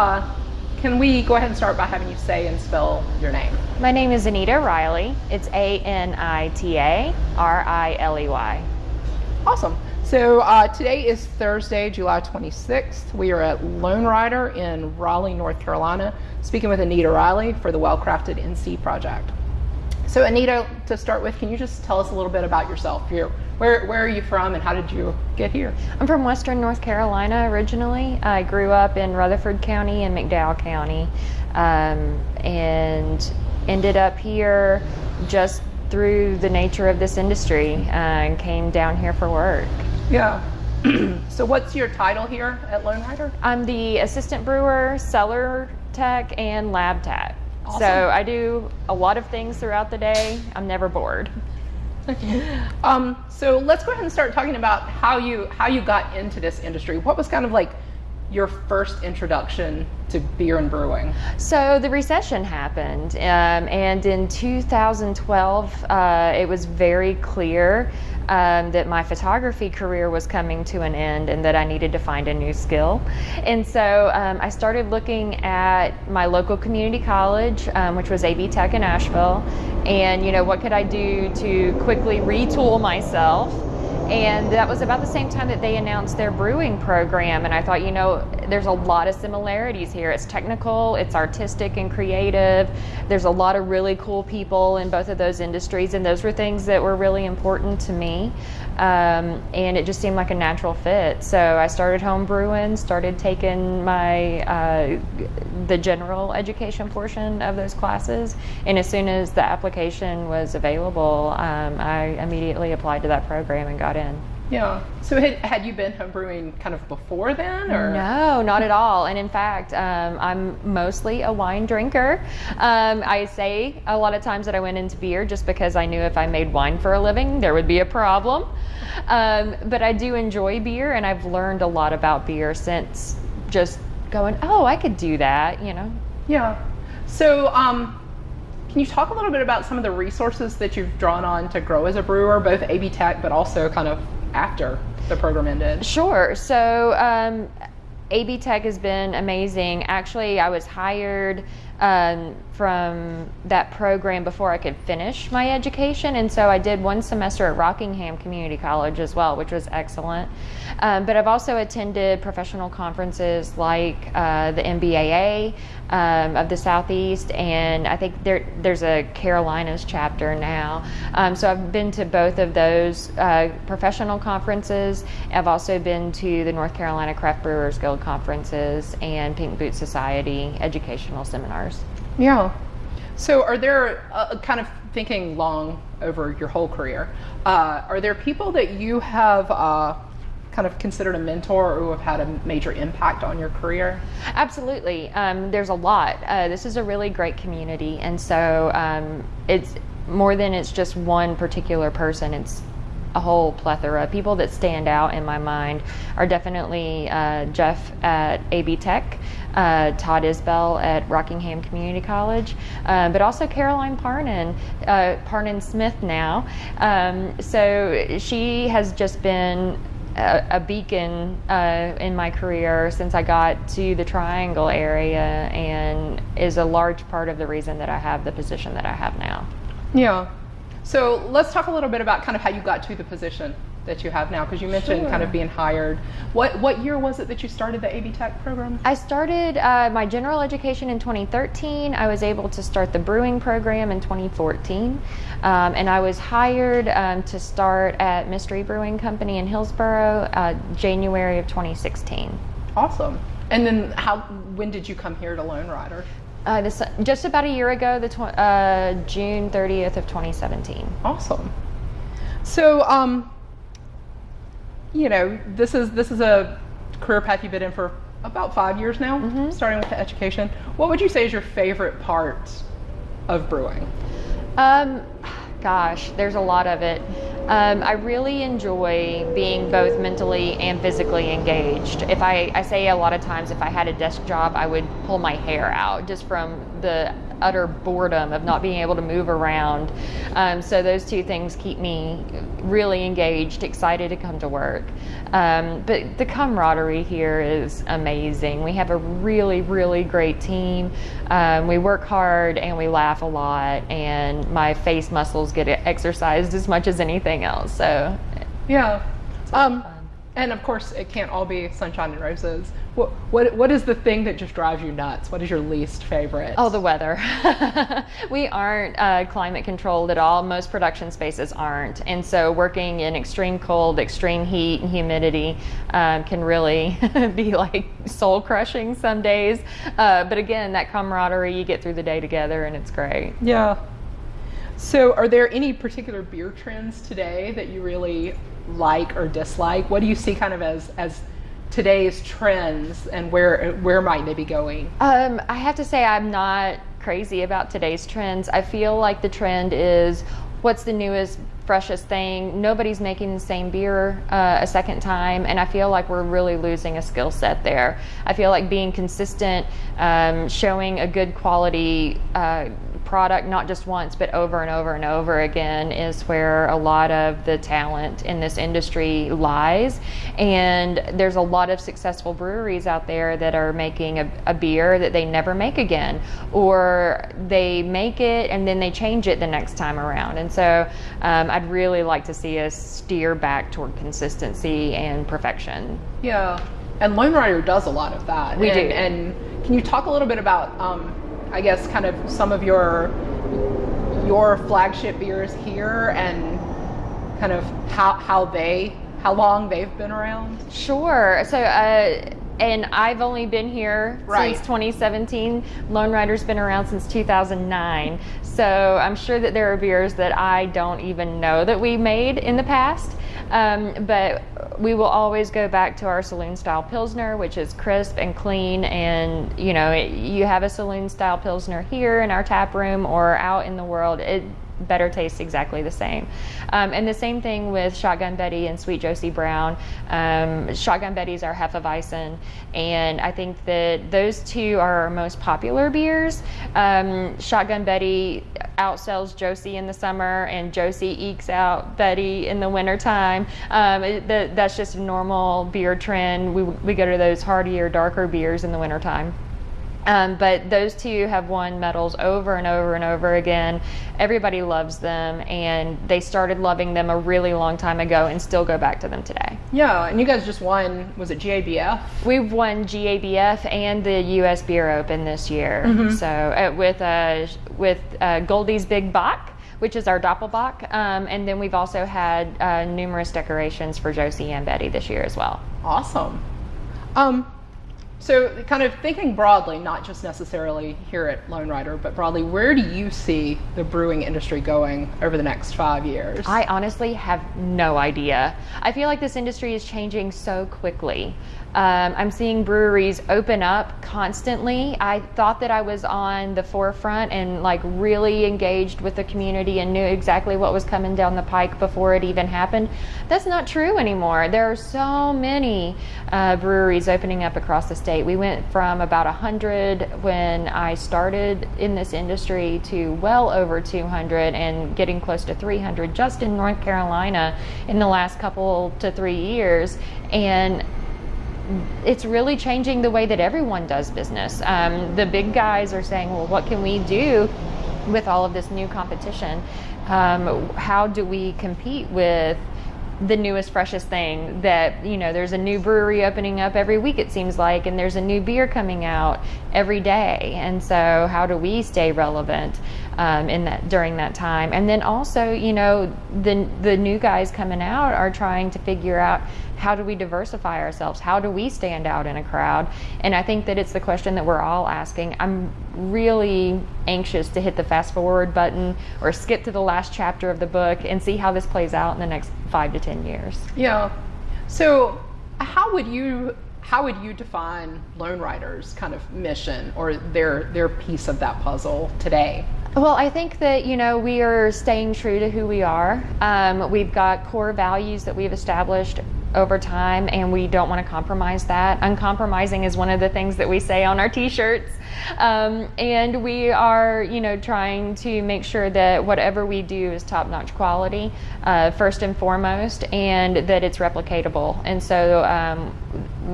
Uh, can we go ahead and start by having you say and spell your name? My name is Anita Riley. It's A N I T A R I L E Y. Awesome. So uh, today is Thursday, July 26th. We are at Lone Rider in Raleigh, North Carolina, speaking with Anita Riley for the Well Crafted NC project. So Anita, to start with, can you just tell us a little bit about yourself? You're, where, where are you from and how did you get here? I'm from Western North Carolina originally. I grew up in Rutherford County and McDowell County um, and ended up here just through the nature of this industry uh, and came down here for work. Yeah. so what's your title here at Lone Rider? I'm the assistant brewer, cellar tech, and lab tech. Awesome. So I do a lot of things throughout the day. I'm never bored. um, so let's go ahead and start talking about how you how you got into this industry. What was kind of like your first introduction to beer and brewing? So the recession happened, um, and in 2012, uh, it was very clear um, that my photography career was coming to an end and that I needed to find a new skill. And so um, I started looking at my local community college, um, which was AB Tech in Asheville, and you know what could I do to quickly retool myself and that was about the same time that they announced their brewing program. And I thought, you know, there's a lot of similarities here. It's technical, it's artistic and creative. There's a lot of really cool people in both of those industries, and those were things that were really important to me. Um, and it just seemed like a natural fit. So I started home brewing, started taking my uh, the general education portion of those classes, and as soon as the application was available, um, I immediately applied to that program and got in. Yeah. So had, had you been homebrewing kind of before then, or no, not at all. And in fact, um, I'm mostly a wine drinker. Um, I say a lot of times that I went into beer just because I knew if I made wine for a living, there would be a problem. Um, but I do enjoy beer, and I've learned a lot about beer since just going, oh, I could do that. You know. Yeah. So. Can you talk a little bit about some of the resources that you've drawn on to grow as a brewer, both AB Tech, but also kind of after the program ended? Sure. So um, AB Tech has been amazing. Actually, I was hired um, from that program before I could finish my education, and so I did one semester at Rockingham Community College as well, which was excellent. Um, but I've also attended professional conferences like uh, the MBAA um, of the Southeast, and I think there, there's a Carolinas chapter now. Um, so I've been to both of those uh, professional conferences. I've also been to the North Carolina Craft Brewers Guild conferences and Pink Boot Society educational seminars. Yeah. So, are there uh, kind of thinking long over your whole career? Uh, are there people that you have uh, kind of considered a mentor or who have had a major impact on your career? Absolutely. Um, there's a lot. Uh, this is a really great community, and so um, it's more than it's just one particular person. It's a whole plethora. People that stand out in my mind are definitely uh, Jeff at AB Tech, uh, Todd Isbell at Rockingham Community College, uh, but also Caroline Parnan, uh, Parnan Smith now. Um, so she has just been a, a beacon uh, in my career since I got to the Triangle area and is a large part of the reason that I have the position that I have now. Yeah. So let's talk a little bit about kind of how you got to the position that you have now because you mentioned sure. kind of being hired. What what year was it that you started the AB Tech program? I started uh, my general education in 2013. I was able to start the brewing program in 2014, um, and I was hired um, to start at Mystery Brewing Company in Hillsborough uh, January of 2016. Awesome. And then how? When did you come here to Lone Rider? Uh, this, just about a year ago, the tw- uh, June 30th of 2017. Awesome. So, um, you know, this is this is a career path you've been in for about five years now, mm-hmm. starting with the education. What would you say is your favorite part of brewing? Um, gosh, there's a lot of it. Um, I really enjoy being both mentally and physically engaged. If I, I say a lot of times, if I had a desk job, I would pull my hair out just from the utter boredom of not being able to move around. Um, so those two things keep me really engaged, excited to come to work. Um, but the camaraderie here is amazing. We have a really, really great team. Um, we work hard and we laugh a lot, and my face muscles get exercised as much as anything else. So, yeah. Um, and of course, it can't all be sunshine and roses. What, what, what is the thing that just drives you nuts? What is your least favorite? Oh, the weather. we aren't uh, climate controlled at all. Most production spaces aren't. And so working in extreme cold, extreme heat, and humidity um, can really be like soul crushing some days. Uh, but again, that camaraderie, you get through the day together and it's great. Yeah. So, are there any particular beer trends today that you really like or dislike? What do you see kind of as as today's trends and where where might they be going? Um, I have to say I'm not crazy about today's trends. I feel like the trend is what's the newest freshest thing nobody's making the same beer uh, a second time and i feel like we're really losing a skill set there i feel like being consistent um, showing a good quality uh, product not just once but over and over and over again is where a lot of the talent in this industry lies. And there's a lot of successful breweries out there that are making a, a beer that they never make again. Or they make it and then they change it the next time around. And so um, i'd really like to see us steer back toward consistency and perfection. Yeah. And lone rider does a lot of that. We and, do. and can you talk a little bit about um, I guess kind of some of your your flagship beers here and kind of how how they how long they've been around? Sure. So uh, and I've only been here right. since 2017. Lone Rider's been around since 2009. So I'm sure that there are beers that I don't even know that we made in the past. Um, but we will always go back to our saloon style pilsner, which is crisp and clean. And you know, it, you have a saloon style pilsner here in our tap room or out in the world. It better tastes exactly the same. Um, and the same thing with Shotgun Betty and Sweet Josie Brown. Um, Shotgun Betty is our Hefeweizen, and I think that those two are our most popular beers. Um, Shotgun Betty outsells Josie in the summer, and Josie ekes out Betty in the wintertime. Um, that's just a normal beer trend. We, we go to those hardier, darker beers in the wintertime. Um, but those two have won medals over and over and over again. Everybody loves them, and they started loving them a really long time ago and still go back to them today. Yeah, and you guys just won, was it GABF? We've won GABF and the US Beer Open this year. Mm-hmm. So uh, with, uh, with uh, Goldie's Big Bock which is our Doppelbock. Um, and then we've also had uh, numerous decorations for Josie and Betty this year as well. Awesome. Um, so, kind of thinking broadly, not just necessarily here at Lone Rider, but broadly, where do you see the brewing industry going over the next five years? I honestly have no idea. I feel like this industry is changing so quickly. Um, I'm seeing breweries open up constantly. I thought that I was on the forefront and like really engaged with the community and knew exactly what was coming down the pike before it even happened. That's not true anymore. There are so many uh, breweries opening up across the state. We went from about 100 when I started in this industry to well over 200 and getting close to 300 just in North Carolina in the last couple to three years. And it's really changing the way that everyone does business. Um, the big guys are saying, well, what can we do with all of this new competition? Um, how do we compete with the newest freshest thing that you know there's a new brewery opening up every week it seems like and there's a new beer coming out every day and so how do we stay relevant um, in that during that time and then also you know the the new guys coming out are trying to figure out how do we diversify ourselves? How do we stand out in a crowd? And I think that it's the question that we're all asking. I'm really anxious to hit the fast forward button or skip to the last chapter of the book and see how this plays out in the next five to 10 years. Yeah. So, how would you how would you define Lone Rider's kind of mission or their their piece of that puzzle today? Well, I think that you know we are staying true to who we are. Um, we've got core values that we've established over time, and we don't want to compromise that. Uncompromising is one of the things that we say on our T-shirts, um, and we are, you know, trying to make sure that whatever we do is top-notch quality, uh, first and foremost, and that it's replicatable. And so um,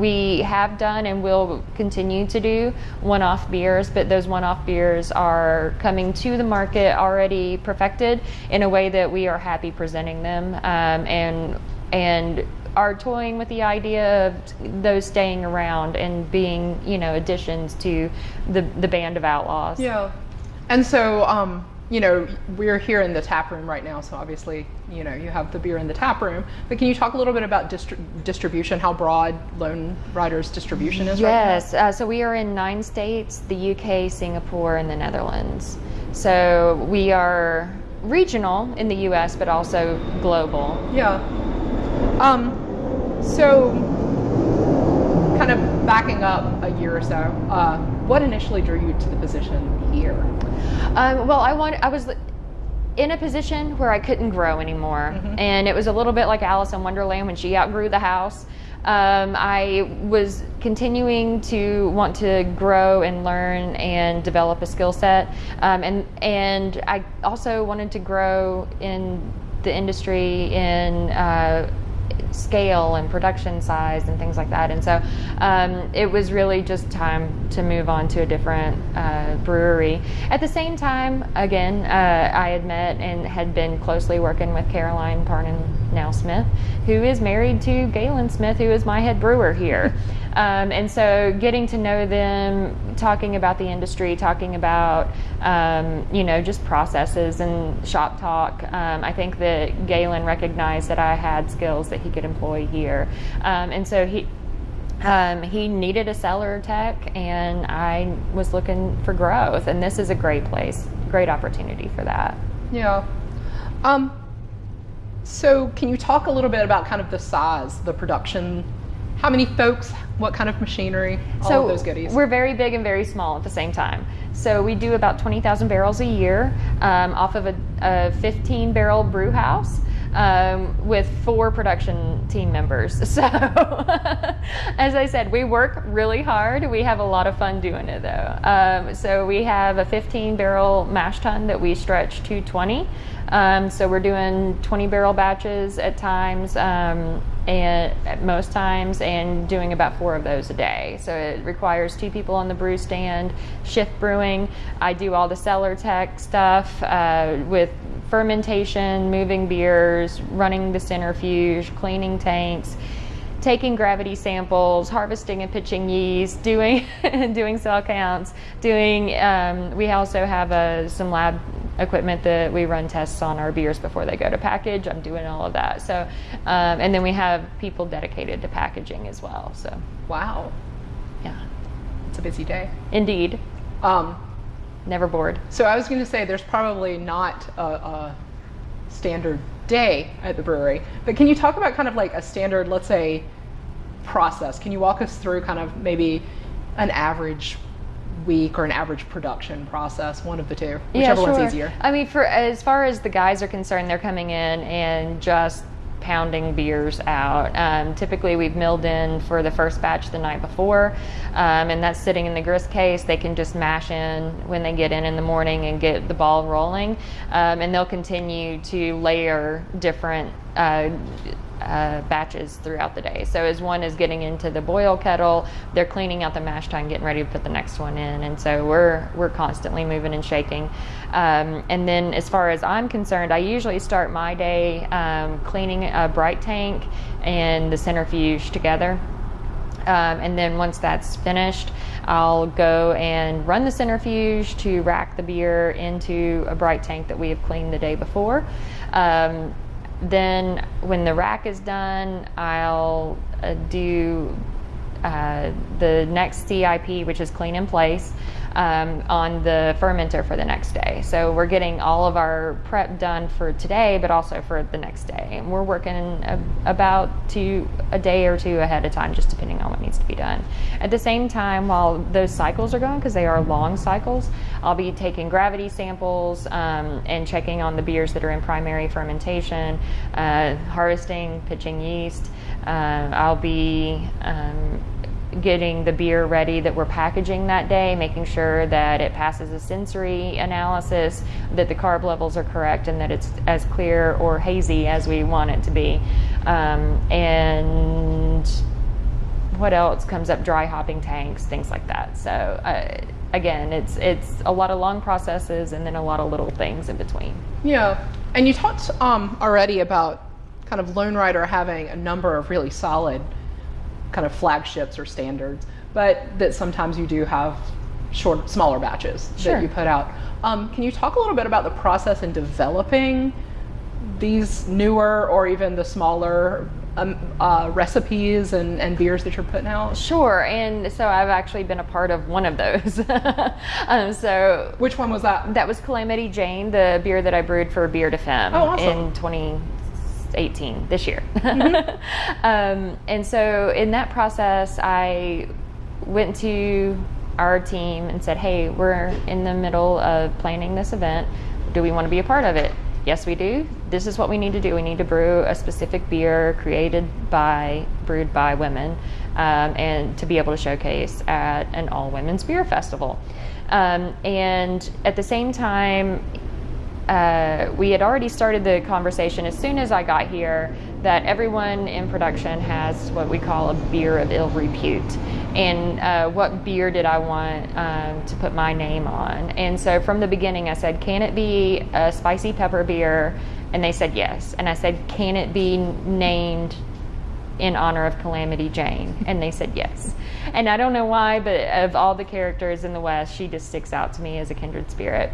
we have done and will continue to do one-off beers, but those one-off beers are coming to the market already perfected in a way that we are happy presenting them, um, and and are toying with the idea of those staying around and being, you know, additions to the the band of outlaws. Yeah. And so, um, you know, we're here in the tap room right now, so obviously, you know, you have the beer in the tap room. But can you talk a little bit about distri- distribution, how broad Lone Rider's distribution is Yes, right uh, so we are in nine states the UK, Singapore, and the Netherlands. So we are regional in the US, but also global. Yeah. Um, so, kind of backing up a year or so, uh, what initially drew you to the position here? Um, well, I want, I was in a position where I couldn't grow anymore, and it was a little bit like Alice in Wonderland when she outgrew the house. Um, I was continuing to want to grow and learn and develop a skill set, um, and and I also wanted to grow in the industry in. Uh, scale and production size and things like that. And so um, it was really just time to move on to a different uh, brewery. At the same time, again, uh, I had met and had been closely working with Caroline Parnan Now Smith, who is married to Galen Smith, who is my head brewer here. Um, and so getting to know them, talking about the industry, talking about, um, you know, just processes and shop talk. Um, I think that Galen recognized that I had skills that he could employ here. Um, and so he, um, he needed a cellar tech, and I was looking for growth. And this is a great place, great opportunity for that. Yeah. Um, so, can you talk a little bit about kind of the size, the production? How many folks? What kind of machinery? All so of those goodies. We're very big and very small at the same time. So we do about 20,000 barrels a year um, off of a, a 15 barrel brew house. Um, with four production team members. So, as I said, we work really hard. We have a lot of fun doing it though. Um, so, we have a 15 barrel mash tun that we stretch to 20. Um, so, we're doing 20 barrel batches at times um, and at most times and doing about four of those a day. So it requires two people on the brew stand, shift brewing. I do all the cellar tech stuff uh, with fermentation, moving beers, running the centrifuge, cleaning tanks. Taking gravity samples, harvesting and pitching yeast, doing doing cell counts, doing. Um, we also have uh, some lab equipment that we run tests on our beers before they go to package. I'm doing all of that. So, um, and then we have people dedicated to packaging as well. So, wow, yeah, it's a busy day. indeed, Um, never bored. so, I was going to say there's probably not a, a standard day at the brewery, but can you talk about kind of like a standard, let's say, process? Can you walk us through kind of maybe an average week or an average production process, one of the two, whichever one's easier. I mean, for as far as the guys are concerned, they're coming in and just pounding beers out. Um, typically, we've milled in for the first batch the night before, um, and that's sitting in the grist case. They can just mash in when they get in in the morning and get the ball rolling, um, and they'll continue to layer different. Uh, uh, batches throughout the day. So as one is getting into the boil kettle, they're cleaning out the mash tun, getting ready to put the next one in, and so we're we're constantly moving and shaking. Um, and then as far as I'm concerned, I usually start my day um, cleaning a bright tank and the centrifuge together. Um, and then once that's finished, I'll go and run the centrifuge to rack the beer into a bright tank that we have cleaned the day before. Um, then when the rack is done, I'll uh, do uh, the next CIP, which is clean in place. Um, on the fermenter for the next day. So we're getting all of our prep done for today, but also for the next day. And we're working a, about two a day or two ahead of time, just depending on what needs to be done. At the same time, while those cycles are going, because they are long cycles, I'll be taking gravity samples um, and checking on the beers that are in primary fermentation, uh, harvesting, pitching yeast. Uh, I'll be um, getting the beer ready that we're packaging that day, making sure that it passes a sensory analysis, that the carb levels are correct, and that it's as clear or hazy as we want it to be. Um, and what else comes up? Dry hopping tanks, things like that. So uh, again, it's it's a lot of long processes and then a lot of little things in between. Yeah, and you talked um, already about kind of Lone Rider having a number of really solid kind of flagships or standards, but that sometimes you do have short, smaller batches Sure. that you put out. Um, can you talk a little bit about the process in developing these newer or even the smaller um, uh, recipes and, and beers that you're putting out? Sure, and so I've actually been a part of one of those. um, so Which one was that? that was Calamity Jane, the beer that I brewed for Beer de Femme Oh, awesome. in 2018, this year. um, and so in that process, I went to our team and said, hey, we're in the middle of planning this event. Do we want to be a part of it? Yes, we do. This is what we need to do. We need to brew a specific beer created by, brewed by women, um, and to be able to showcase at an all women's beer festival. Um, and at the same time, uh, we had already started the conversation as soon as I got here that everyone in production has what we call a beer of ill repute. And uh, what beer did I want um, to put my name on? And so from the beginning, I said, can it be a spicy pepper beer? And they said yes. And I said, can it be named in honor of Calamity Jane? And they said yes. And I don't know why, but of all the characters in the West, she just sticks out to me as a kindred spirit.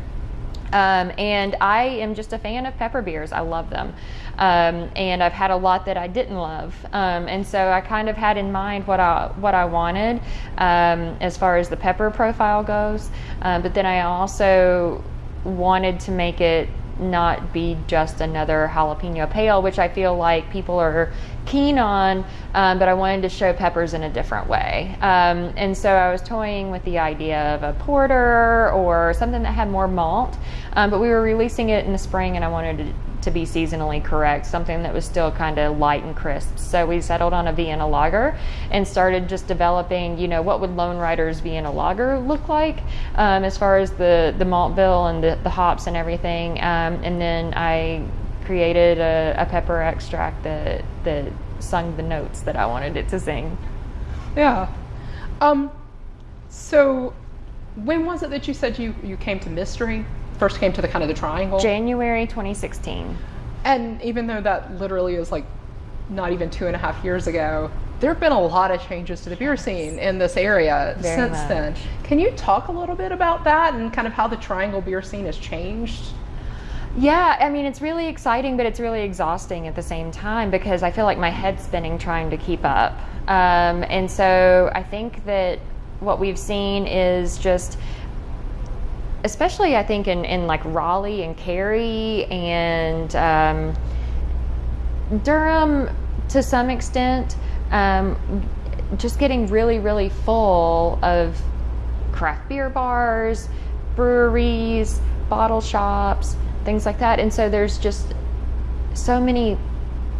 Um, and I am just a fan of pepper beers. I love them. Um, and I've had a lot that I didn't love. Um, and so I kind of had in mind what I, what I wanted um, as far as the pepper profile goes. Um, but then I also wanted to make it not be just another jalapeno pale, which I feel like people are keen on, um, but I wanted to show peppers in a different way. Um, and so I was toying with the idea of a porter or something that had more malt, um, but we were releasing it in the spring and I wanted to, to be seasonally correct, something that was still kind of light and crisp. So we settled on a Vienna lager and started just developing, you know, what would Lone Rider's Vienna lager look like um, as far as the, the malt bill and the, the hops and everything. Um, and then I created a, a pepper extract that, that sung the notes that I wanted it to sing. Yeah. Um, so when was it that you said you, you came to mystery? First came to the kind of the triangle? January 2016. And even though that literally is like not even two and a half years ago, there have been a lot of changes to the beer scene in this area Very since much. then. Can you talk a little bit about that and kind of how the triangle beer scene has changed? Yeah, I mean, it's really exciting, but it's really exhausting at the same time because I feel like my head's spinning trying to keep up. Um, and so I think that what we've seen is just, especially I think in, in like Raleigh and Cary and um, Durham to some extent, um, just getting really, really full of craft beer bars, breweries, bottle shops, things like that. And so there's just so many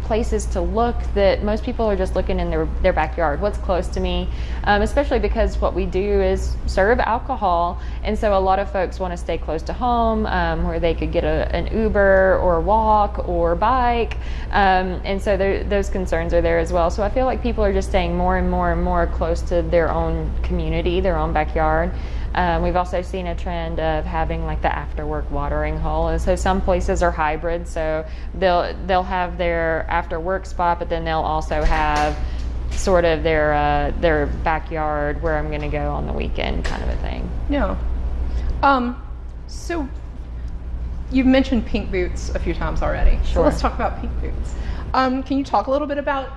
places to look that most people are just looking in their, their backyard what's close to me. Um, especially because what we do is serve alcohol. And so a lot of folks want to stay close to home um, where they could get a, an uber or walk or bike. Um, and so those concerns are there as well. So i feel like people are just staying more and more and more close to their own community their own backyard um, we've also seen a trend of having like the after work watering hole. And so some places are hybrid, so they'll they'll have their after work spot, but then they'll also have sort of their uh, their backyard where I'm going to go on the weekend, kind of a thing. Yeah. Um, so you've mentioned pink boots a few times already. So Sure. let's talk about pink boots. Um, can you talk a little bit about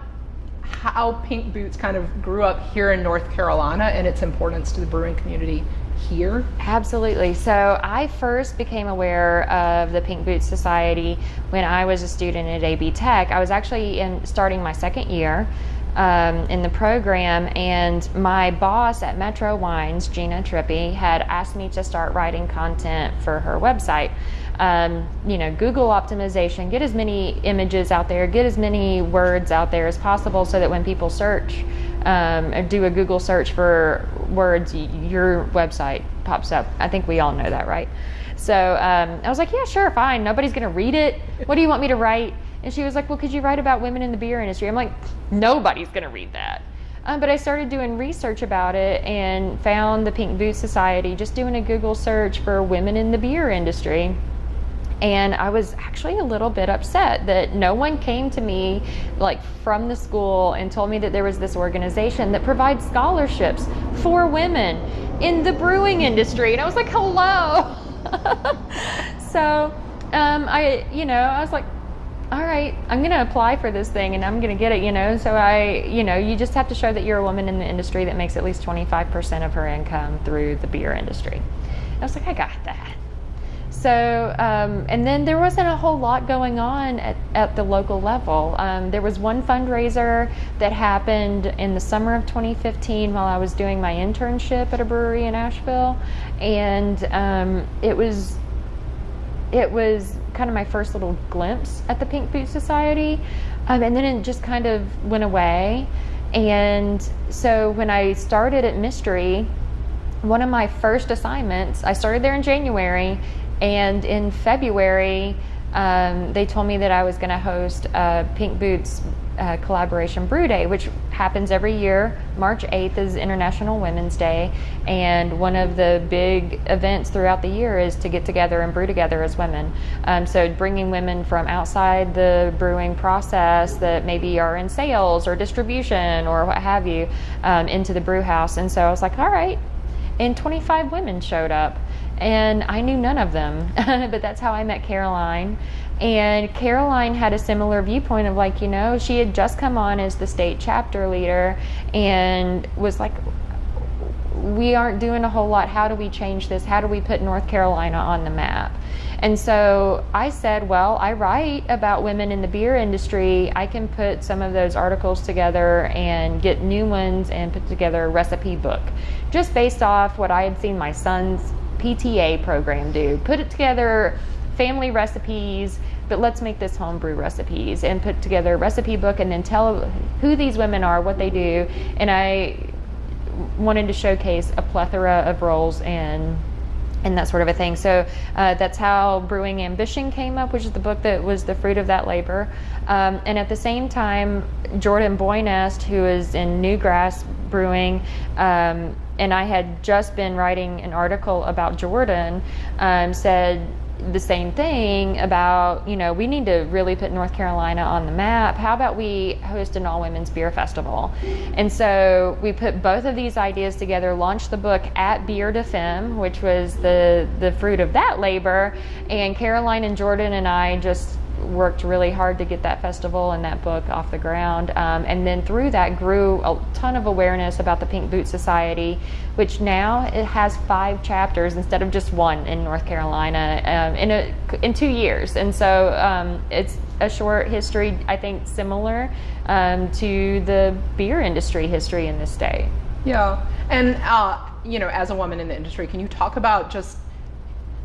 how pink boots kind of grew up here in North Carolina and its importance to the brewing community here? Absolutely. So I first became aware of the Pink Boots Society when I was a student at AB Tech. I was actually in starting my second year. Um, in the program, and my boss at Metro Wines, Gina Trippi, had asked me to start writing content for her website. Um, you know, Google optimization, get as many images out there, get as many words out there as possible so that when people search, um, do a Google search for words, your website pops up. I think we all know that, right? So um, I was like, yeah, sure, fine. Nobody's going to read it. What do you want me to write? And she was like, well, could you write about women in the beer industry? I'm like, nobody's going to read that. Um, but I started doing research about it and found the Pink Boot Society just doing a Google search for women in the beer industry. And I was actually a little bit upset that no one came to me like from the school and told me that there was this organization that provides scholarships for women in the brewing industry. And I was like, hello. so um, I, you know, I was like, all right, I'm going to apply for this thing and I'm going to get it, you know. So I, you know, you just have to show that you're a woman in the industry that makes at least 25% of her income through the beer industry. I was like, I got that. So, um, and then there wasn't a whole lot going on at, at the local level. Um, there was one fundraiser that happened in the summer of 2015 while I was doing my internship at a brewery in Asheville, and um, it was it was kind of my first little glimpse at the Pink Boot Society, um, and then it just kind of went away. And so when I started at Mystery, one of my first assignments, I started there in January, and in February, um, they told me that I was going to host a Pink Boots uh, collaboration brew day, which happens every year. March 8th is International Women's Day, and one of the big events throughout the year is to get together and brew together as women. Um, so, bringing women from outside the brewing process that maybe are in sales or distribution or what have you um, into the brew house. And so I was like, all right. And 25 women showed up and I knew none of them, but that's how I met Caroline. And Caroline had a similar viewpoint of like, you know, she had just come on as the state chapter leader and was like, we aren't doing a whole lot. How do we change this? How do we put North Carolina on the map? And so I said, well, I write about women in the beer industry. I can put some of those articles together and get new ones and put together a recipe book just based off what I had seen my sons PTA program do. Put it together, family recipes, but let's make this homebrew recipes and put together a recipe book and then tell who these women are, what they do. And I wanted to showcase a plethora of roles and and that sort of a thing. So uh, that's how Brewing Ambition came up, which is the book that was the fruit of that labor. Um, and at the same time, Jordan Boinest, who is in Newgrass Brewing, um, and I had just been writing an article about Jordan, um, said the same thing about, you know, we need to really put North Carolina on the map. How about we host an all women's beer festival? And so we put both of these ideas together, launched the book at Beer de Femme, which was the, the fruit of that labor. And Caroline and Jordan and I just worked really hard to get that festival and that book off the ground. Um, and then through that grew a ton of awareness about the Pink Boot Society, which now it has five chapters instead of just one in North Carolina um, in a, in two years. And so um, it's a short history, I think, similar um, to the beer industry history in this state. Yeah, and uh, you know, as a woman in the industry, can you talk about just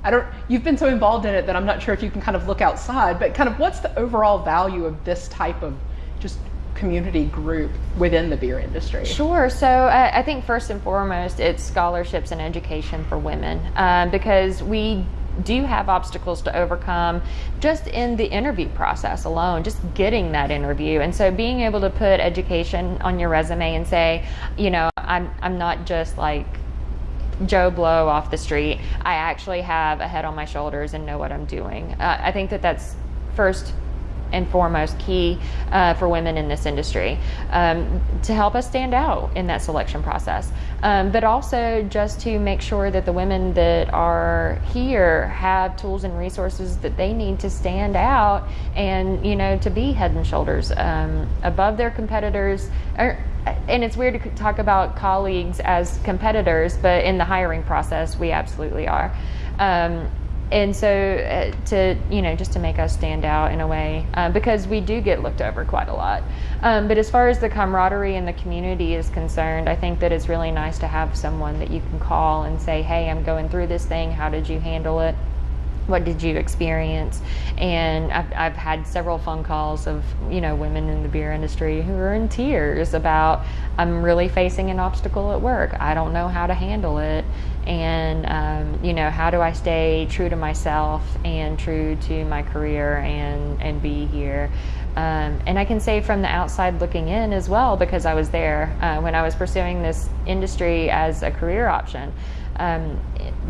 I don't, you've been so involved in it that I'm not sure if you can kind of look outside, but kind of what's the overall value of this type of just community group within the beer industry? Sure. So uh, I think first and foremost, it's scholarships and education for women um, because we do have obstacles to overcome just in the interview process alone, just getting that interview. And so being able to put education on your resume and say, you know, I'm, I'm not just like Joe Blow off the street. I actually have a head on my shoulders and know what I'm doing. Uh, I think that that's first and foremost key uh, for women in this industry um, to help us stand out in that selection process. Um, but also just to make sure that the women that are here have tools and resources that they need to stand out and, you know, to be head and shoulders um, above their competitors. Or, and it's weird to talk about colleagues as competitors, but in the hiring process, we absolutely are. Um, and so uh, to you know just to make us stand out in a way uh, because we do get looked over quite a lot. Um, but as far as the camaraderie and the community is concerned i think that it's really nice to have someone that you can call and say hey i'm going through this thing. How did you handle it what did you experience? And I've, I've had several phone calls of you know women in the beer industry who are in tears about i'm really facing an obstacle at work. I don't know how to handle it. And um, you know how do i stay true to myself and true to my career and and be here? Um, and i can say from the outside looking in as well because i was there uh, when i was pursuing this industry as a career option um,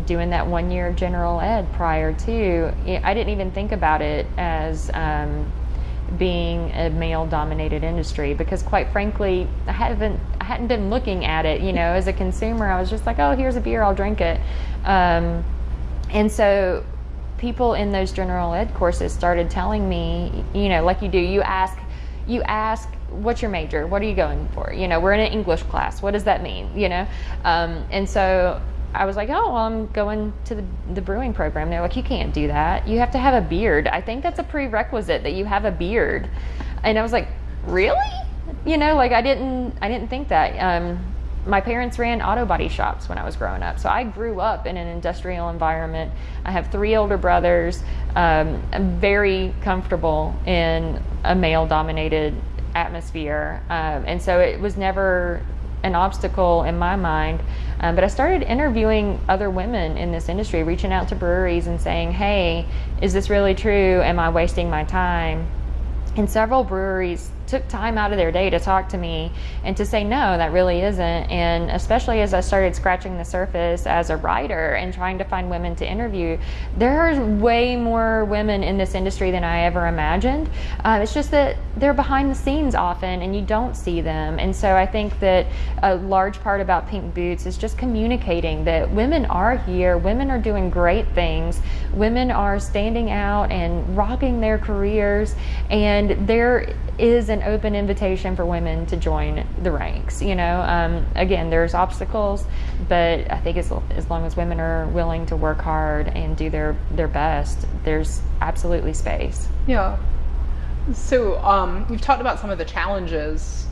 doing that one year of general ed prior to, I didn't even think about it as um, being a male dominated industry because quite frankly I haven't I hadn't been looking at it. You know as a consumer I was just like oh here's a beer I'll drink it. Um, and so people in those general ed courses started telling me you know like you do you ask you ask what's your major? What are you going for? You know we're in an english class. What does that mean? You know? Um, and so I was like, oh, well, I'm going to the, the brewing program. They're like, you can't do that. You have to have a beard. I think that's a prerequisite that you have a beard. And I was like, really? You know, like I didn't, I didn't think that. Um, my parents ran auto body shops when I was growing up. So I grew up in an industrial environment. I have three older brothers. Um, I'm very comfortable in a male dominated atmosphere. Um, and so it was never an obstacle in my mind. Um, but I started interviewing other women in this industry, reaching out to breweries and saying, hey, is this really true? Am I wasting my time? And several breweries took time out of their day to talk to me and to say no that really isn't. And especially as i started scratching the surface as a writer and trying to find women to interview there are way more women in this industry than i ever imagined. Uh, it's just that they're behind the scenes often and you don't see them. And so i think that a large part about pink boots is just communicating that women are here women are doing great things women are standing out and rocking their careers and there is an open invitation for women to join the ranks. You know, um, again, there's obstacles, but I think as, as long as women are willing to work hard and do their, their best, there's absolutely space. Yeah. So um, you've talked about some of the challenges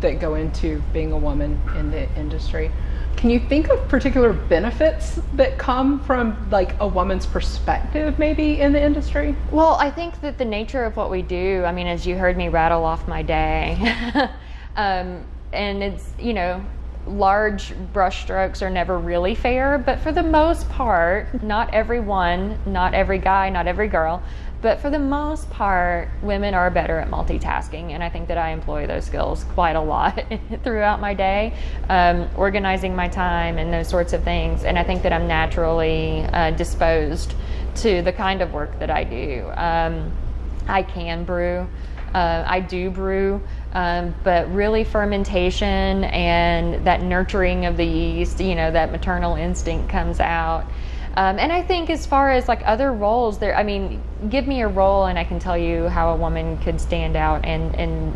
that go into being a woman in the industry. Can you think of particular benefits that come from like a woman's perspective maybe in the industry? Well, I think that the nature of what we do, I mean, as you heard me rattle off my day, um, and it's, you know, large brushstrokes are never really fair, but for the most part, not everyone, not every guy, not every girl, but for the most part, women are better at multitasking, and I think that I employ those skills quite a lot throughout my day, um, organizing my time and those sorts of things. And I think that I'm naturally uh, disposed to the kind of work that I do. Um, I can brew. Uh, I do brew, um, but really fermentation and that nurturing of the yeast, you know, that maternal instinct comes out. Um, and I think as far as like other roles, there, I mean, give me a role and I can tell you how a woman could stand out and, and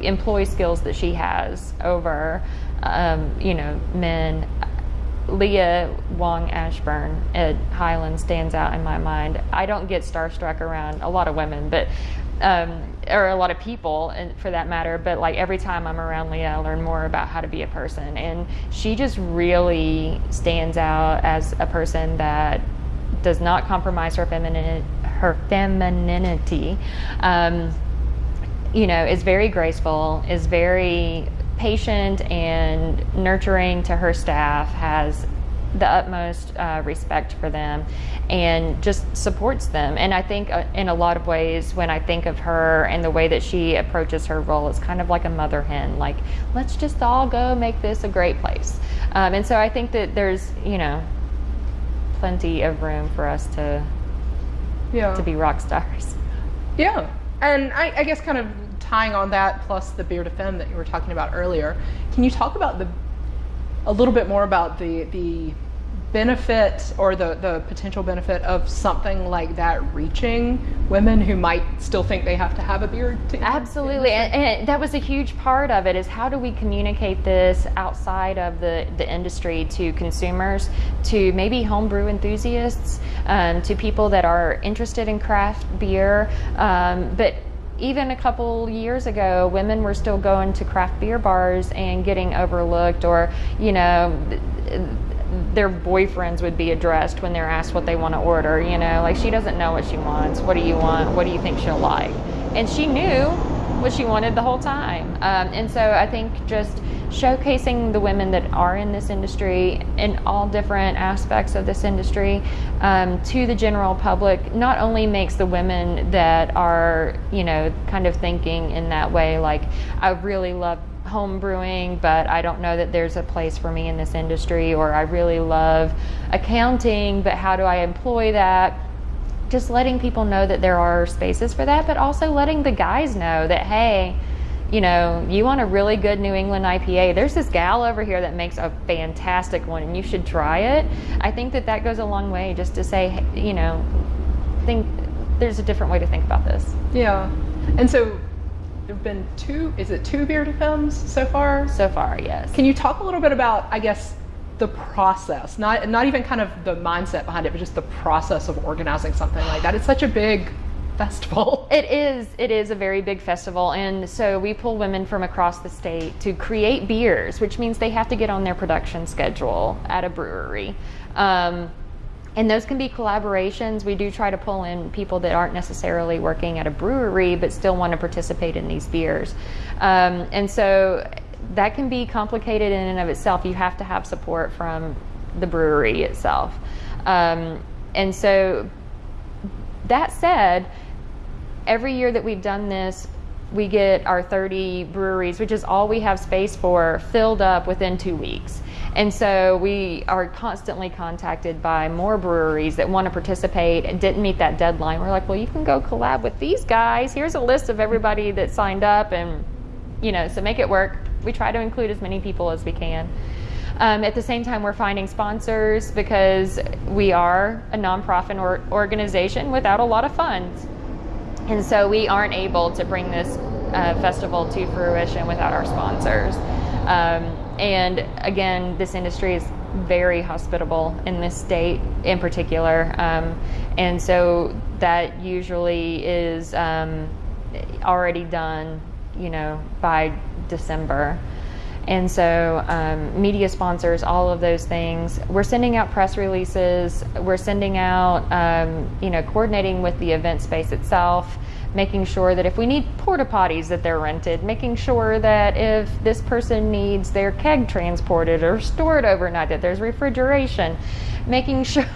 employ skills that she has over, um, you know, men. Leah Wong Ashburn at Highland stands out in my mind. I don't get starstruck around a lot of women, but um, or a lot of people and for that matter but like every time i'm around leah i learn more about how to be a person. And she just really stands out as a person that does not compromise her feminine her femininity. Um, you know is very graceful is very patient and nurturing to her staff has the utmost uh, respect for them and just supports them. And I think uh, in a lot of ways, when I think of her and the way that she approaches her role, it's kind of like a mother hen, like, let's just all go make this a great place. Um, and so I think that there's, you know, plenty of room for us to, yeah. to be rock stars. Yeah. And I, I guess kind of tying on that plus the beer of femme that you were talking about earlier, can you talk about the a little bit more about the the benefit or the, the potential benefit of something like that reaching women who might still think they have to have a beard to absolutely and, and, that was a huge part of it is how do we communicate this outside of the, the industry to consumers to maybe homebrew enthusiasts um, to people that are interested in craft beer um, but even a couple years ago, women were still going to craft beer bars and getting overlooked, or, you know, their boyfriends would be addressed when they're asked what they want to order. You know, like she doesn't know what she wants. What do you want? What do you think she'll like? And she knew what she wanted the whole time. Um, and so I think just showcasing the women that are in this industry in all different aspects of this industry um, to the general public not only makes the women that are, you know, kind of thinking in that way, like, I really love home brewing, but I don't know that there's a place for me in this industry, or I really love accounting, but how do I employ that? Just letting people know that there are spaces for that, but also letting the guys know that, hey, you know, you want a really good New England IPA, there's this gal over here that makes a fantastic one and you should try it. I think that that goes a long way just to say, you know, think there's a different way to think about this. Yeah. And so there have been two, is it two beer films so far? So far, yes. Can you talk a little bit about, I guess, the process, not, not even kind of the mindset behind it, but just the process of organizing something like that? It's such a big festival. It is. It is a very big festival, and so we pull women from across the state to create beers, which means they have to get on their production schedule at a brewery. Um, and those can be collaborations. We do try to pull in people that aren't necessarily working at a brewery but still want to participate in these beers. Um, and so that can be complicated in and of itself. You have to have support from the brewery itself. Um, and so, that said, every year that we've done this, we get our 30 breweries, which is all we have space for, filled up within two weeks. And so we are constantly contacted by more breweries that want to participate and didn't meet that deadline. We're like, well, you can go collab with these guys. Here's a list of everybody that signed up, and you know, so make it work. We try to include as many people as we can. Um, at the same time, we're finding sponsors because we are a nonprofit or organization without a lot of funds. And so we aren't able to bring this uh, festival to fruition without our sponsors. Um, and again, this industry is very hospitable in this state in particular. Um, and so that usually is um, already done, you know, by December. And so, um, media sponsors, all of those things. We're sending out press releases. We're sending out, um, you know, coordinating with the event space itself, making sure that if we need porta potties that they're rented, making sure that if this person needs their keg transported or stored overnight, that there's refrigeration, making sure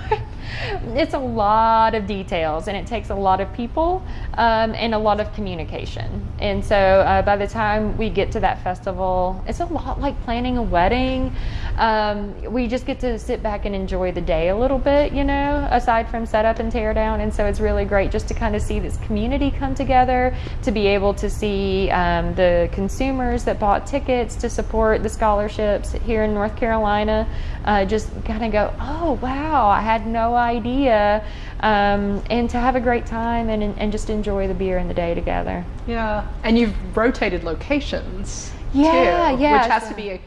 it's a lot of details and it takes a lot of people um, and a lot of communication. And so uh, by the time we get to that festival, it's a lot like planning a wedding. Um, we just get to sit back and enjoy the day a little bit, you know, aside from setup and tear down. And so it's really great just to kind of see this community come together, to be able to see um, the consumers that bought tickets to support the scholarships here in North Carolina, uh, just kind of go, oh, wow, I had no idea. Um, and to have a great time and, and just enjoy the beer and the day together. Yeah. And you've rotated locations. Yeah, too, yeah. Which has to be a,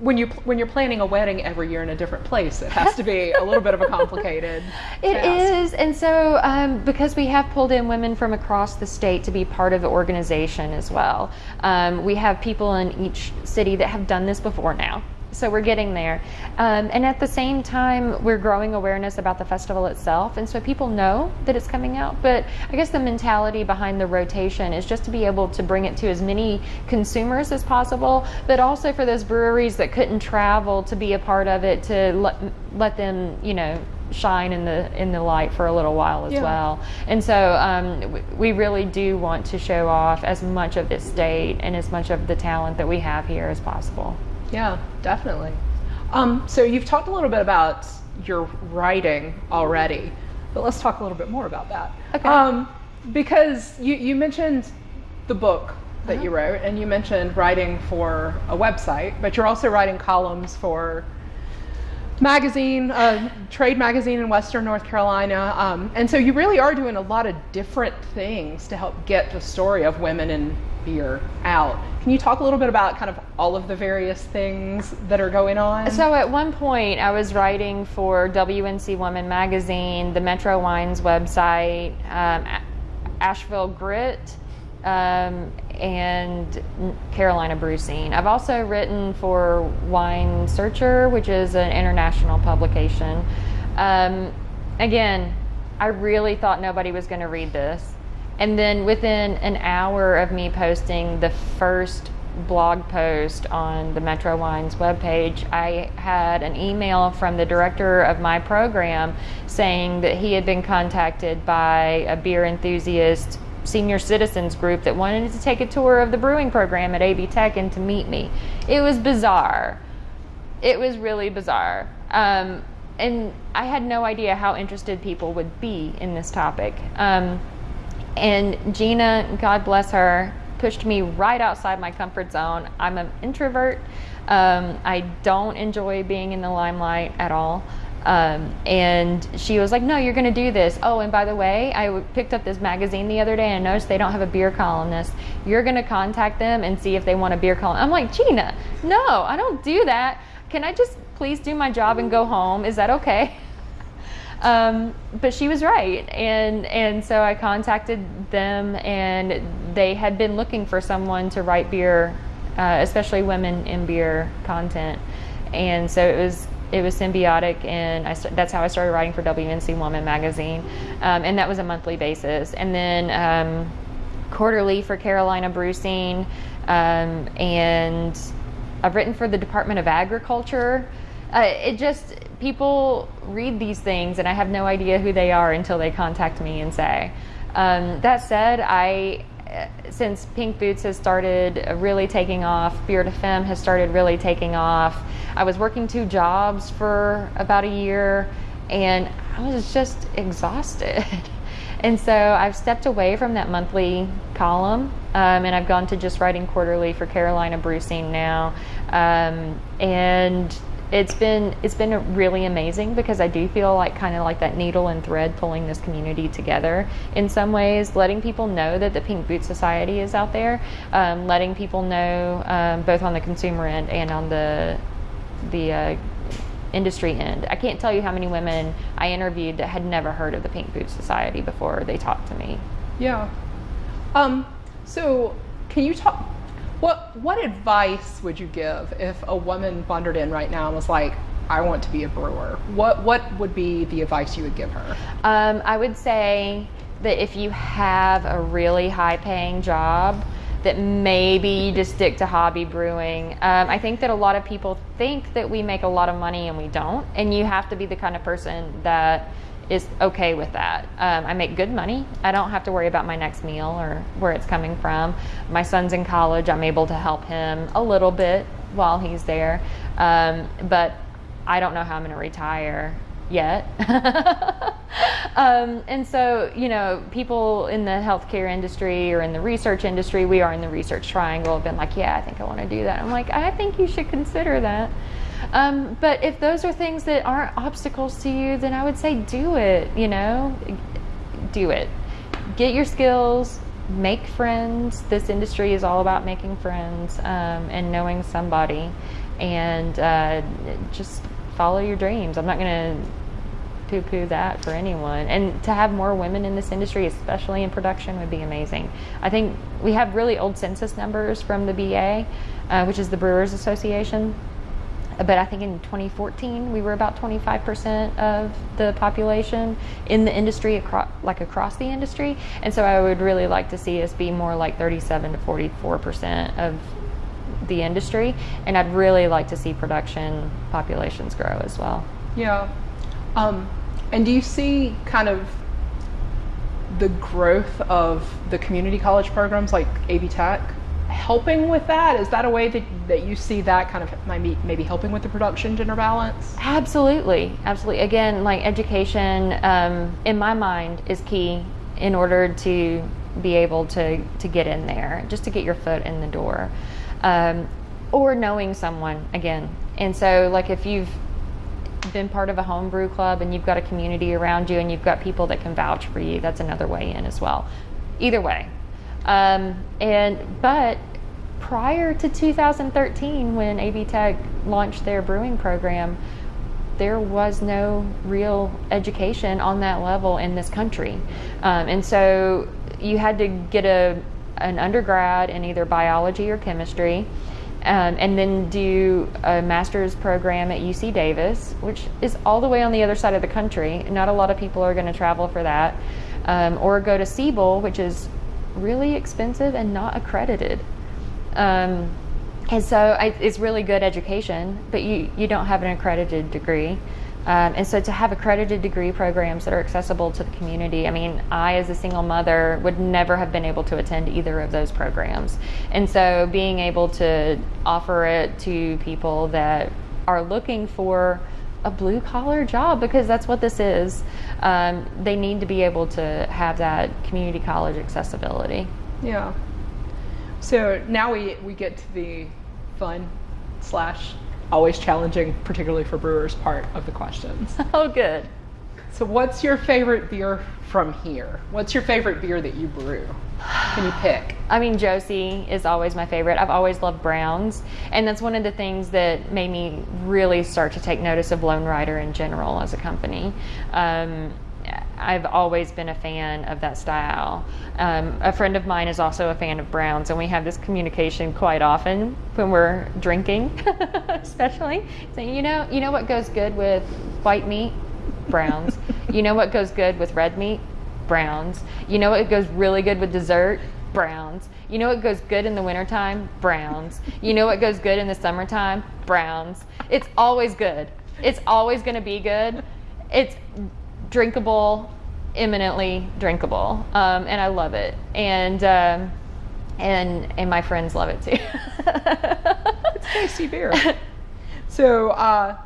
when you when you're planning a wedding every year in a different place, it has to be a little bit of a complicated. It task. is, and so um, because we have pulled in women from across the state to be part of the organization as well, um, we have people in each city that have done this before now. So we're getting there. Um, and at the same time, we're growing awareness about the festival itself. And so people know that it's coming out. But I guess the mentality behind the rotation is just to be able to bring it to as many consumers as possible, but also for those breweries that couldn't travel to be a part of it, to let, let them, you know, shine in the in the light for a little while as Yeah. well. And so um, we really do want to show off as much of this state and as much of the talent that we have here as possible. Yeah, definitely. Um, so you've talked a little bit about your writing already, but let's talk a little bit more about that. Okay. Um, because you, you mentioned the book that you wrote, and you mentioned writing for a website, but you're also writing columns for magazine, trade magazine in Western North Carolina. Um, and so you really are doing a lot of different things to help get the story of women in beer out. Can you talk a little bit about kind of all of the various things that are going on? So at one point, I was writing for WNC Woman magazine, the Metro Wines website, um, Asheville Grit, um, and Carolina Brew Scene. I've also written for Wine Searcher, which is an international publication. Um, again, I really thought nobody was going to read this. And then within an hour of me posting the first blog post on the Metro Wines webpage, I had an email from the director of my program saying that he had been contacted by a beer enthusiast senior citizens group that wanted to take a tour of the brewing program at AB Tech and to meet me. It was bizarre. It was really bizarre. Um, and I had no idea how interested people would be in this topic. Um, and Gina, God bless her, pushed me right outside my comfort zone. I'm an introvert. Um, I don't enjoy being in the limelight at all. Um, and she was like, No, you're going to do this. Oh, and by the way, I picked up this magazine the other day and noticed they don't have a beer columnist. You're going to contact them and see if they want a beer column. I'm like, Gina, no, I don't do that. Can I just please do my job and go home? Is that okay? Um, but she was right, and and so I contacted them, and they had been looking for someone to write beer, uh, especially women in beer content, and so it was it was symbiotic, and I, that's how I started writing for WNC Woman magazine, um, and that was a monthly basis, and then um, quarterly for Carolina Brew Scene, um, and I've written for the Department of Agriculture. Uh, it just people read these things and I have no idea who they are until they contact me and say. Um, that said, I since Pink Boots has started really taking off, de Femme has started really taking off. I was working two jobs for about a year and I was just exhausted. and so I've stepped away from that monthly column um, and I've gone to just writing quarterly for Carolina Brew Scene now. Um, and it's been it's been really amazing because I do feel like kind of like that needle and thread pulling this community together in some ways, letting people know that the Pink Boot Society is out there, um, letting people know um, both on the consumer end and on the the uh, industry end. I can't tell you how many women I interviewed that had never heard of the Pink Boot Society before they talked to me. Yeah. Um, so can you talk what what advice would you give if a woman wandered in right now and was like, I want to be a brewer? What what would be the advice you would give her? Um, I would say that if you have a really high paying job, that maybe you just stick to hobby brewing. Um, I think that a lot of people think that we make a lot of money and we don't, and you have to be the kind of person that is okay with that. Um, I make good money. I don't have to worry about my next meal or where it's coming from. My son's in college. I'm able to help him a little bit while he's there. Um, but I don't know how I'm going to retire yet. um, and so, you know, people in the healthcare industry or in the research industry, we are in the research triangle, have been like, yeah, I think I want to do that. I'm like, I think you should consider that. Um, but if those are things that aren't obstacles to you, then I would say do it, you know, do it. Get your skills, make friends. This industry is all about making friends um, and knowing somebody and uh, just follow your dreams. I'm not going to poo poo that for anyone. And to have more women in this industry, especially in production, would be amazing. I think we have really old census numbers from the BA, uh, which is the Brewers Association but I think in 2014 we were about 25% of the population in the industry, across, like across the industry. And so I would really like to see us be more like 37 to 44% of the industry. And I'd really like to see production populations grow as well. Yeah. Um, and do you see kind of the growth of the community college programs like AB Tech? Helping with that? Is that a way that, that you see that kind of maybe, maybe helping with the production gender balance? Absolutely, absolutely. Again, like education, um, in my mind, is key in order to be able to, to get in there, just to get your foot in the door. Um, or knowing someone, again. And so, like, if you've been part of a homebrew club and you've got a community around you and you've got people that can vouch for you, that's another way in as well. Either way. Um, and but prior to 2013, when AB Tech launched their brewing program, there was no real education on that level in this country. Um, and so you had to get a, an undergrad in either biology or chemistry. Um, and then do a master's program at UC Davis, which is all the way on the other side of the country. Not a lot of people are going to travel for that. Um, or go to Siebel, which is really expensive and not accredited. Um, and so I, it's really good education, but you, you don't have an accredited degree. Um, and so to have accredited degree programs that are accessible to the community, I mean, I as a single mother would never have been able to attend either of those programs. And so being able to offer it to people that are looking for a blue collar job, because that's what this is, um, they need to be able to have that community college accessibility. Yeah. So now we, we get to the fun slash always challenging, particularly for brewers, part of the questions. Oh, good. So, what's your favorite beer from here? What's your favorite beer that you brew? Can you pick? I mean, Josie is always my favorite. I've always loved Browns, and that's one of the things that made me really start to take notice of Lonerider in general as a company. Um, I've always been a fan of that style. Um, a friend of mine is also a fan of browns, and we have this communication quite often when we're drinking, especially. Saying, you know, you know what goes good with white meat? Browns. you know what goes good with red meat? Browns. You know what goes really good with dessert? Browns. You know what goes good in the wintertime? Browns. You know what goes good in the summertime? Browns. It's always good. It's always going to be good. It's drinkable, imminently drinkable, um, and I love it. And um, and and my friends love it too. it's tasty beer. So, uh,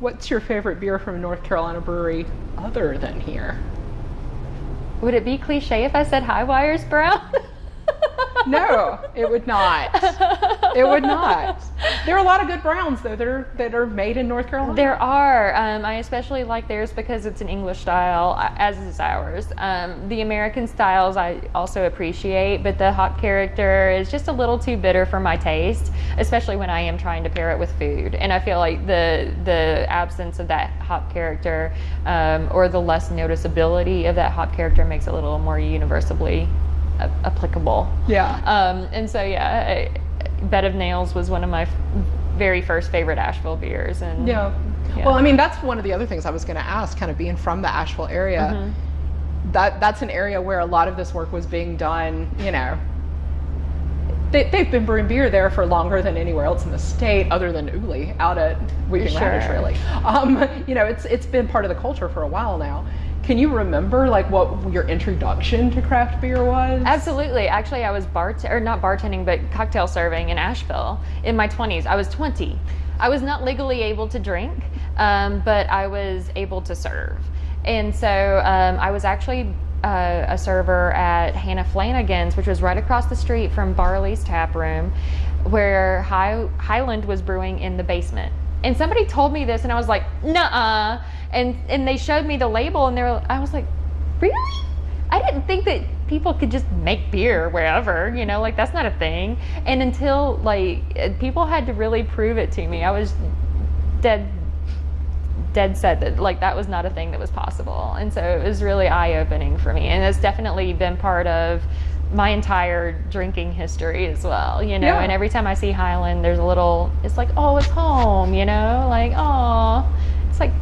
what's your favorite beer from North Carolina brewery other than here? Would it be cliche if I said Hi-Wire's Brown? no, it would not. It would not. There are a lot of good browns though that are that are made in North Carolina. There are. Um, I especially like theirs because it's an English style, as is ours. Um, the American styles I also appreciate, but the hop character is just a little too bitter for my taste, especially when I am trying to pair it with food. And I feel like the the absence of that hop character um, or the less noticeability of that hop character makes it a little more universally applicable. Yeah. Um, and so yeah, I, Bed of Nails was one of my f- very first favorite Asheville beers. And yeah. yeah. Well, I mean, that's one of the other things I was going to ask. Kind of being from the Asheville area, mm-hmm. that that's an area where a lot of this work was being done. You know, they, have been brewing beer there for longer than anywhere else in the state, other than Uli out at Weeping sure. Radish, really. Um, you know, it's it's been part of the culture for a while now. Can you remember like what your introduction to craft beer was? Absolutely. Actually, I was bart or not bartending, but cocktail serving in Asheville in my 20s. I was 20. I was not legally able to drink, um, but I was able to serve. And so um, I was actually uh, a server at Hannah Flanagan's, which was right across the street from Barley's Tap Room, where High- Highland was brewing in the basement. And somebody told me this, and I was like, "Nah." And and they showed me the label, and they were. I was like, "Really?" I didn't think that people could just make beer wherever, you know, like that's not a thing. And until like people had to really prove it to me, I was dead dead set that like that was not a thing that was possible. And so it was really eye opening for me. And it's definitely been part of my entire drinking history as well, you know. Yeah. And every time I see Highland, there's a little. It's like, oh, it's home, you know. Like, oh, it's like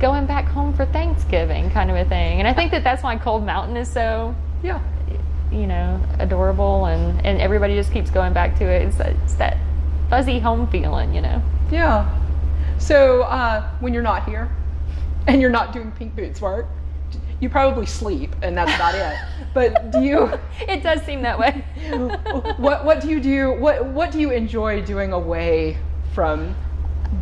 going back home for Thanksgiving, kind of a thing. And I think that that's why Cold Mountain is so, yeah, you know, adorable, and and everybody just keeps going back to it. It's, it's that fuzzy home feeling, you know. Yeah. So uh, when you're not here, and you're not doing pink boots work, you probably sleep, and that's about it. But do you? it does seem that way. what What do you do? What What do you enjoy doing away from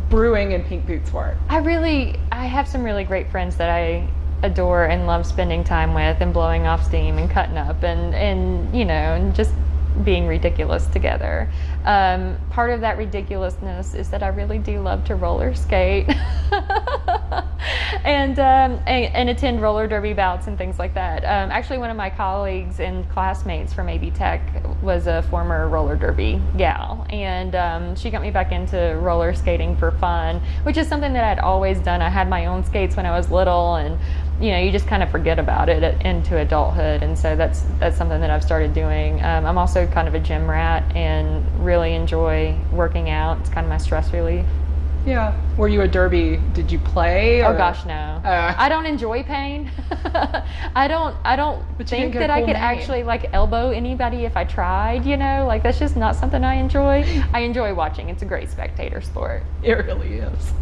brewing and pink boots work? I really, I have some really great friends that I adore and love spending time with, and blowing off steam and cutting up, and and you know, and just being ridiculous together. Um, part of that ridiculousness is that I really do love to roller skate and, um, and, and attend roller derby bouts and things like that. Um, actually, one of my colleagues and classmates from AB Tech was a former roller derby gal, and um, she got me back into roller skating for fun, which is something that I'd always done. I had my own skates when I was little, and you know, you just kind of forget about it into adulthood, and so that's that's something that I've started doing. Um, I'm also kind of a gym rat and really enjoy working out. It's kind of my stress relief. Yeah. Were you a derby? Did you play? Oh gosh, no. Uh. I don't enjoy pain. I don't. I don't But you didn't think that I could name. actually like elbow anybody if I tried. You know, like that's just not something I enjoy. I enjoy watching. It's a great spectator sport. It really is.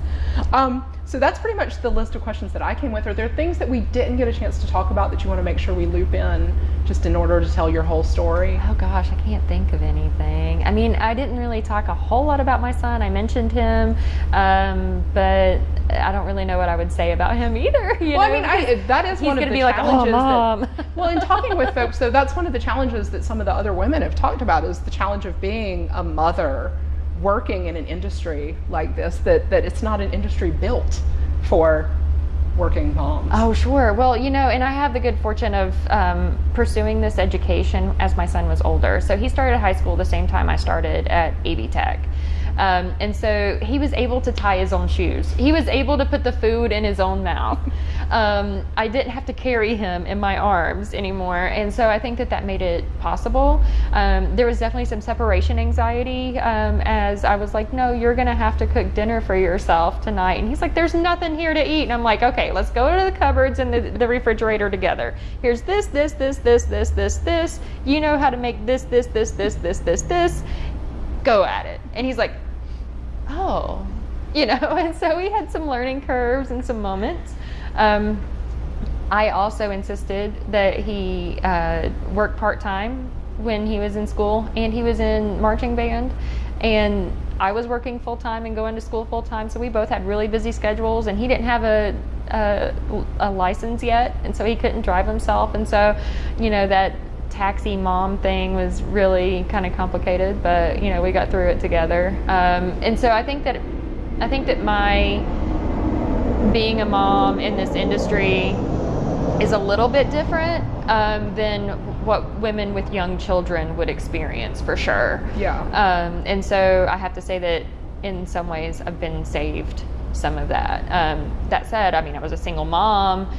Um, so that's pretty much the list of questions that I came with. Are there things that we didn't get a chance to talk about that you want to make sure we loop in just in order to tell your whole story? Oh gosh, I can't think of anything. I mean, I didn't really talk a whole lot about my son. I mentioned him, um, but I don't really know what I would say about him either. You Well, I mean, I, that is he's one of the be like, "Oh. Mom." that, well, in talking with folks, so that's one of the challenges that some of the other women have talked about is the challenge of being a mother working in an industry like this. That that it's not an industry built for working moms. Oh, sure. Well, you know, and I have the good fortune of um, pursuing this education as my son was older. So he started high school the same time I started at AB Tech. Um, and so he was able to tie his own shoes. He was able to put the food in his own mouth. Um, I didn't have to carry him in my arms anymore. And so I think that that made it possible. Um, there was definitely some separation anxiety um, as I was like, no, you're going to have to cook dinner for yourself tonight. And he's like, there's nothing here to eat. And I'm like, okay, let's go to the cupboards and the, the refrigerator together. Here's this, this, this, this, this, this, this. You know how to make this, this, this, this, this, this, this. Go at it. And he's like, oh, you know, and so we had some learning curves and some moments. Um, I also insisted that he uh, work part time when he was in school and he was in marching band. And I was working full time and going to school full time. So we both had really busy schedules and he didn't have a, a, a license yet. And so he couldn't drive himself. And so, you know, that taxi mom thing was really kind of complicated, but, you know, we got through it together. Um, and so I think that, I think that my being a mom in this industry is a little bit different um, than what women with young children would experience for sure. Yeah. Um, and so I have to say that in some ways I've been saved some of that. Um, that said, I mean, I was a single mom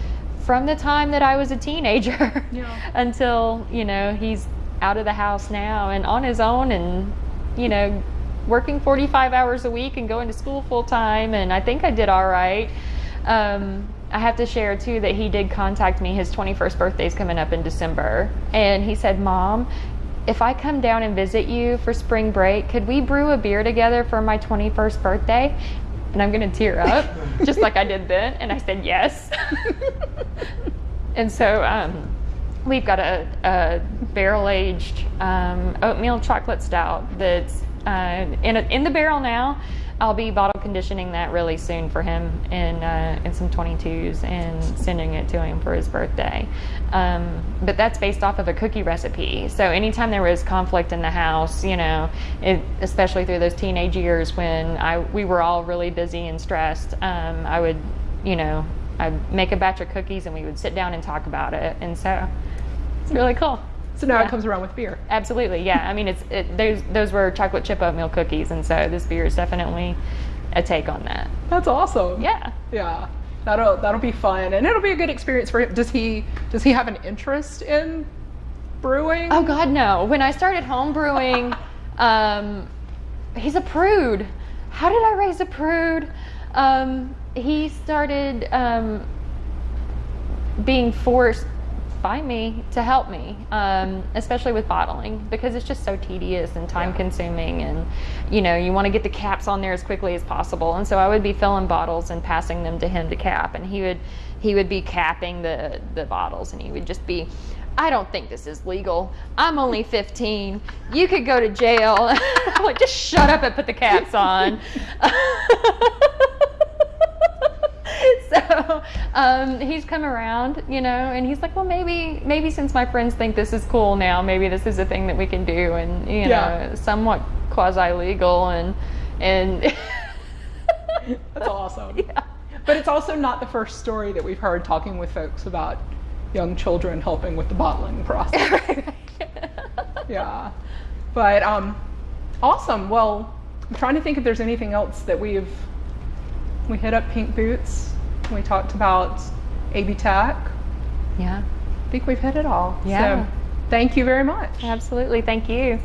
from the time that I was a teenager Yeah. until, you know, he's out of the house now and on his own and, you know, working 45 hours a week and going to school full time. And I think I did all right. Um, I have to share too that he did contact me. His 21st birthday is coming up in December. And he said, Mom, if I come down and visit you for spring break, could we brew a beer together for my 21st birthday? And I'm going to tear up, just like I did then. And I said, Yes. and so um, we've got a, a barrel aged um, oatmeal chocolate stout that's uh, in, a, in the barrel now. I'll be bottle conditioning that really soon for him in uh, in some 22s and sending it to him for his birthday. Um, but that's based off of a cookie recipe. So anytime there was conflict in the house, you know, it, especially through those teenage years when I we were all really busy and stressed, um, I would, you know, I'd make a batch of cookies and we would sit down and talk about it. And so it's really cool. So now Yeah. it comes around with beer. Absolutely, yeah. I mean, it's it, those those were chocolate chip oatmeal cookies, and so this beer is definitely a take on that. That's awesome. Yeah. Yeah. That'll that'll be fun and it'll be a good experience for him. Does he does he have an interest in brewing? Oh God, no. When I started home brewing, um, he's a prude. How did I raise a prude? Um, he started um, being forced by me to help me, um, especially with bottling, because it's just so tedious and time consuming, and you know you want to get the caps on there as quickly as possible. And so I would be filling bottles and passing them to him to cap, and he would he would be capping the the bottles, and he would just be. I don't think this is legal. I'm only 15. You could go to jail. Like, just shut up and put the caps on. so um, he's come around, you know, and he's like, well, maybe, maybe since my friends think this is cool now, maybe this is a thing that we can do, and you Yeah. know, somewhat quasi legal, and and That's awesome. yeah. But it's also not the first story that we've heard talking with folks about young children helping with the bottling process. yeah. But um, awesome. Well, I'm trying to think if there's anything else that we've we hit up pink boots. We talked about AB Tech. yeah, I think we've hit it all. Yeah. So thank you very much. absolutely. Thank you.